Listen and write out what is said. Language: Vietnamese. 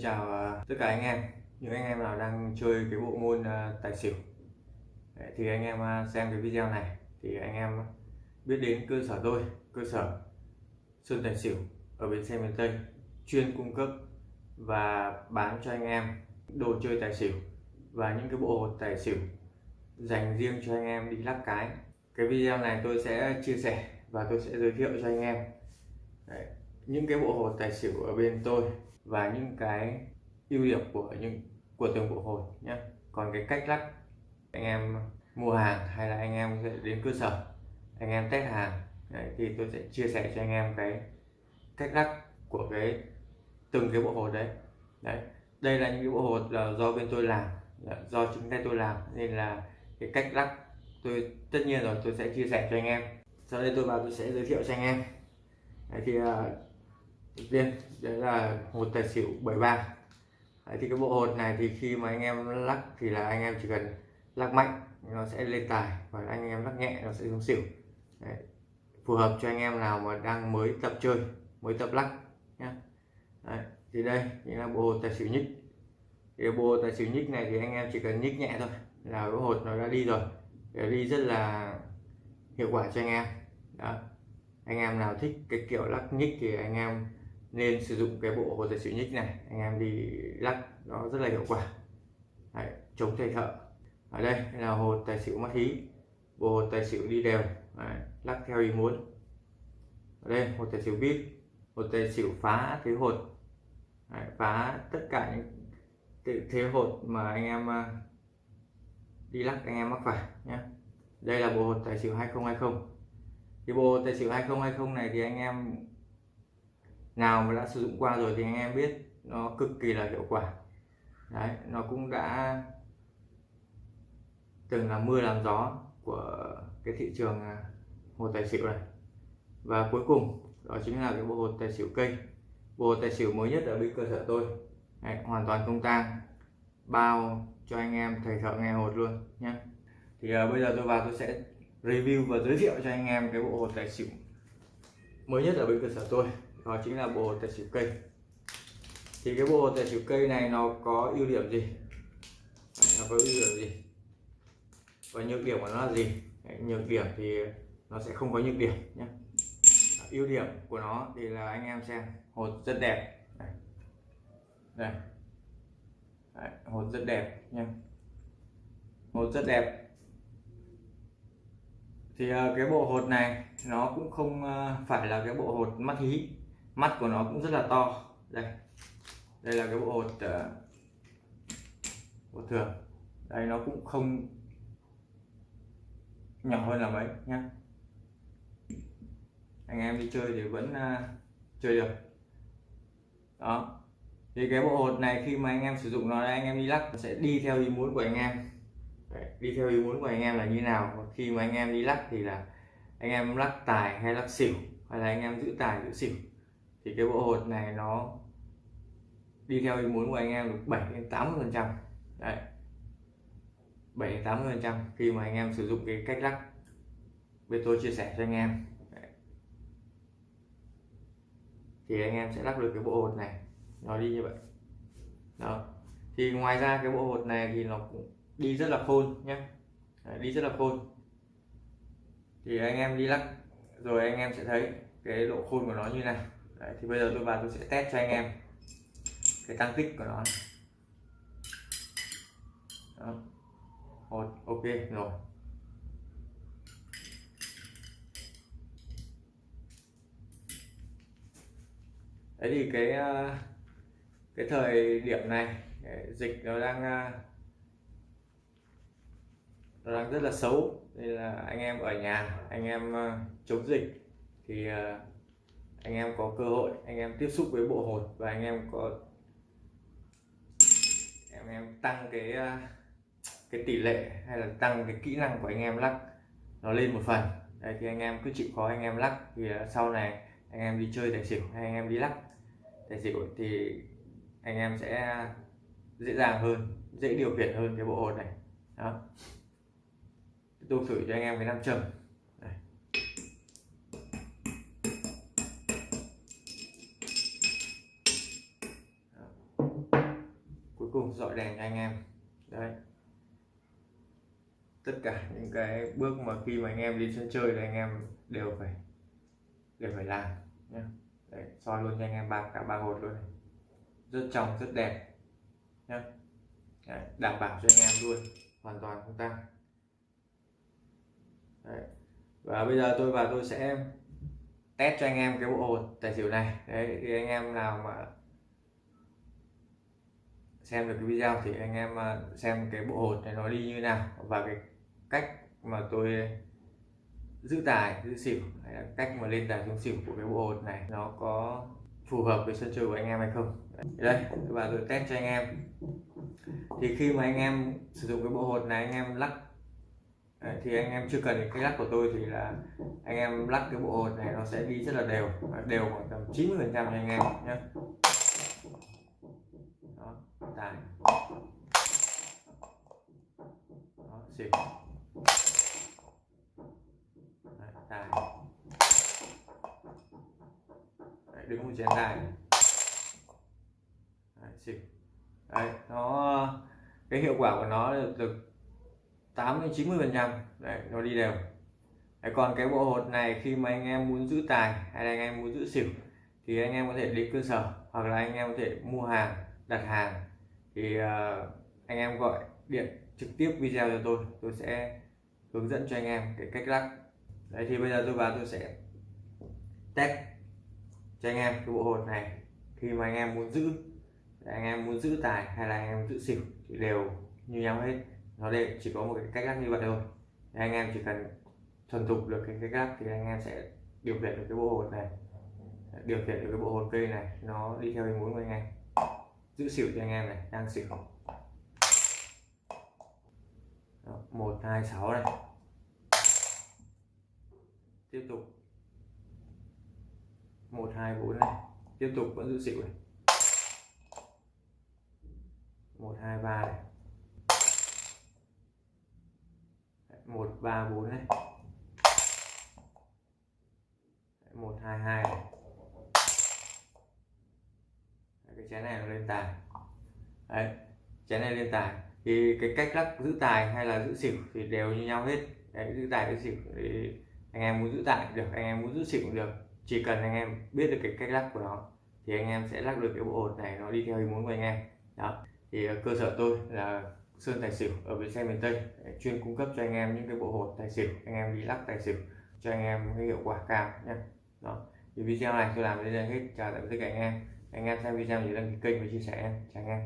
chào à, tất cả anh em. Những anh em nào đang chơi cái bộ môn à, tài xỉu. Thì anh em à, xem cái video này. Thì anh em biết đến cơ sở tôi cơ sở Sơn Tài Xỉu ở bến xe miền Tây chuyên cung cấp và bán cho anh em đồ chơi tài xỉu và những cái bộ hột tài xỉu dành riêng cho anh em đi lắc cái. Cái video này tôi sẽ chia sẻ và tôi sẽ giới thiệu cho anh em. Đấy, những cái bộ hột tài xỉu ở bên tôi và những cái ưu điểm của những của từng bộ hồi nhé còn cái cách lắc anh em mua hàng hay là anh em sẽ đến cơ sở anh em test hàng đấy, thì tôi sẽ chia sẻ cho anh em cái cách lắc của cái từng cái bộ hột đấy. Đấy đây là những cái bộ hột là do bên tôi làm do chính tay tôi làm nên là cái cách lắc tôi tất nhiên rồi tôi sẽ chia sẻ cho anh em. Sau đây tôi vào tôi sẽ giới thiệu cho anh em. Đấy, thì à, uh, đấy là hột tài xỉu 73 đấy, thì cái bộ hột này thì khi mà anh em lắc thì là anh em chỉ cần lắc mạnh nó sẽ lên tài và anh em lắc nhẹ nó sẽ xuống xỉu đấy. phù hợp cho anh em nào mà đang mới tập chơi mới tập lắc nhé đấy. thì đây chính là bộ hột tài xỉu nhích thì bộ tài xỉu nhích này thì anh em chỉ cần nhích nhẹ thôi là cái hột nó đã đi rồi để đi rất là hiệu quả cho anh em đó anh em nào thích cái kiểu lắc nhích thì anh em nên sử dụng cái bộ hồ tài xỉu nhích này. Anh em đi lắc nó rất là hiệu quả. Đấy, chống thầy thợ. Ở đây là hồ tài xỉu mắt hí. Bộ hồ tài xỉu đi đều. Đấy, lắc theo ý muốn. Ở đây hồ tài xỉu vít hồ tài xỉu phá thế hột. Đấy, phá tất cả những thế hột mà anh em à, đi lắc anh em mắc phải nhé đây là bộ hột tài xỉu 2020 thì bộ tài xỉu 2020 này thì anh em nào mà đã sử dụng qua rồi thì anh em biết nó cực kỳ là hiệu quả. Đấy nó cũng đã từng là mưa làm gió của cái thị trường à, hồ tài xỉu này. Và cuối cùng đó chính là cái bộ hồ tài xỉu kênh, bộ hồ tài xỉu mới nhất ở bên cơ sở tôi. Đấy, hoàn toàn không tang bao cho anh em thầy thợ nghe hột luôn nhé thì uh, bây giờ tôi vào tôi sẽ review và giới thiệu cho anh em cái bộ hột tài xỉu mới nhất ở bên cơ sở tôi đó chính là bộ tài xỉu cây. Thì cái bộ tài xỉu cây này nó có ưu điểm gì? Nó có ưu điểm gì? Và nhược điểm của nó là gì? Đấy, nhược điểm thì nó sẽ không có nhược điểm nhé. Ưu điểm của nó thì là anh em xem hột rất đẹp. Đây, đây. Đấy, hột rất đẹp nhé, hột rất đẹp. Thì ờ, cái bộ hột này nó cũng không ờ, phải là cái bộ hột mắt hí mắt của nó cũng rất là to. Đây. Đây là cái bộ hột ờ, uh, bộ thường đây nó cũng không nhỏ hơn là mấy nhá. Anh em đi chơi thì vẫn uh, chơi được. Đó. Thì cái bộ hột này khi mà anh em sử dụng nó anh em đi lắc sẽ đi theo ý muốn của anh em. Đấy, đi theo ý muốn của anh em là như nào? Khi mà anh em đi lắc thì là anh em lắc tài hay lắc xỉu? Hay là anh em giữ tài giữ xỉu? Thì cái bộ hột này nó đi theo ý muốn của anh em được 7 đến 80 phần trăm. Đấy. 7 đến 80 phần trăm khi mà anh em sử dụng cái cách lắc. Bên tôi chia sẻ cho anh em. Đấy. thì anh em sẽ lắc được cái bộ hột này. Nó đi như vậy. Đó. Thì ngoài ra cái bộ hột này thì nó cũng đi rất là khôn nhé đấy, đi rất là khôn. Thì anh em đi lắc rồi anh em sẽ thấy cái độ khôn của nó như này Đấy, thì bây giờ tôi vào tôi sẽ test cho anh em cái tăng tích của nó Đó. ok rồi. Đấy thì cái ờ, cái thời điểm này dịch nó đang ờ, nó đang rất là xấu. Nên là anh em ở nhà anh em ờ, chống dịch thì anh em có cơ hội anh em tiếp xúc với bộ hột và anh em có anh em tăng cái cái tỷ lệ hay là tăng cái kỹ năng của anh em lắc nó lên một phần đây thì anh em cứ chịu khó anh em lắc thì sau này anh em đi chơi tài xỉu hay anh em đi lắc tài xỉu thì anh em sẽ dễ dàng hơn dễ điều khiển hơn cái bộ hột này đó tôi thử cho anh em cái nam châm cùng dọi đèn cho anh em. Đấy. Tất cả những cái bước mà khi mà anh em đi sân chơi thì anh em đều phải đều phải làm nhé đấy, soi luôn cho anh em ba cả ba hột luôn này. rất trong rất đẹp nhé đấy, đảm bảo cho anh em luôn hoàn toàn không tăng đấy. và bây giờ tôi và tôi sẽ test cho anh em cái bộ hột tài xỉu này. Đấy thì anh em nào mà xem được cái video thì anh em ờ, xem cái bộ hột này nó đi như nào và cái cách mà tôi giữ tài, giữ xỉu, hay là cách mà lên tài xuống xỉu của cái bộ hột này nó có phù hợp với sân chơi của anh em hay không. Đây và tôi test cho anh em. Thì khi mà anh em sử dụng cái bộ hột này, anh em lắc thì anh em chưa cần cái lắc của tôi thì là anh em lắc cái bộ hột này nó sẽ đi rất là đều đều khoảng tầm 90 phần trăm cho anh em nhé đó tài. Đó xỉu Đấy, tài. Đấy, đứng một chén tài. Đấy, xỉu Đấy, nó cái hiệu quả của nó được, được 8 đến 90 phần trăm. Đấy nó đi đều. Đấy, còn cái bộ hột này khi mà anh em muốn giữ tài hay là anh em muốn giữ xỉu thì anh em có thể đến cơ sở hoặc là anh em có thể mua hàng đặt hàng. Thì uh, anh em gọi điện trực tiếp video cho tôi tôi sẽ hướng dẫn cho anh em cái cách lắc đấy thì bây giờ tôi vào tôi sẽ test cho anh em cái bộ hột này. Khi mà anh em muốn giữ anh em muốn giữ tài hay là anh em giữ xỉu thì đều như nhau hết. Nó đây chỉ có một cái cách lắc như vậy thôi. Thì anh em chỉ cần thuần thục được cái cách lắc thì anh em sẽ điều khiển được cái bộ hột này. Điều khiển được cái bộ hột cây này nó đi theo ý muốn của anh em giữ xỉu cho anh em này, đang xỉu. Một, hai, sáu này. Tiếp tục. Một, hai, bốn này. Tiếp tục, vẫn giữ xỉu này. Một, hai, ba này. Một, ba, bốn này. Một, hai hai này cái chén này nó lên tài. Đấy chén này lên tài. Thì cái cách lắc giữ tài hay là giữ xỉu thì đều như nhau hết. Đấy, giữ tài giữ xỉu thì anh em muốn giữ tài cũng được anh em muốn giữ xỉu cũng được. Chỉ cần anh em biết được cái cách lắc của nó thì anh em sẽ lắc được cái bộ hột này nó đi theo ý muốn của anh em. Đó. Thì ờ, cơ sở tôi là sơn tài xỉu ở bến xe miền tây. Chuyên cung cấp cho anh em những cái bộ hột tài xỉu anh em đi lắc tài xỉu cho anh em cái hiệu quả cao nhé. Đó. Thì video này tôi làm đến đây hết. Chào tạm biệt tất cả anh em anh em xem video thì đăng ký kênh và chia sẻ em chào anh em